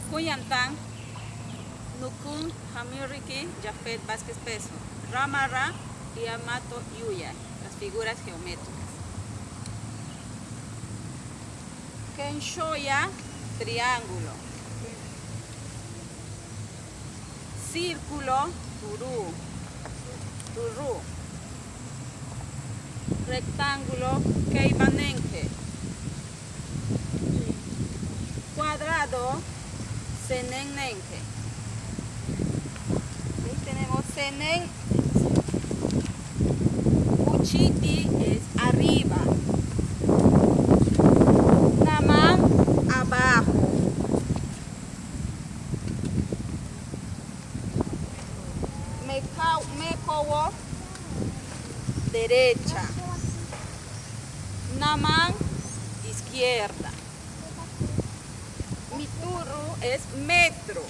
Macuyantan, Nukun, Hamiriki, Jafet Vázquez Peso, Ramara y Amato Yuya, las figuras geométricas. Kenshoya, triángulo. Círculo, turú, turú. Rectángulo, keibanenje. Cuadrado, senenenje. Ahí tenemos senen. Uchiti es arriba. Naman, abajo. Mekau- Mekowo, derecha. Naman, izquierda. Mituru es metro.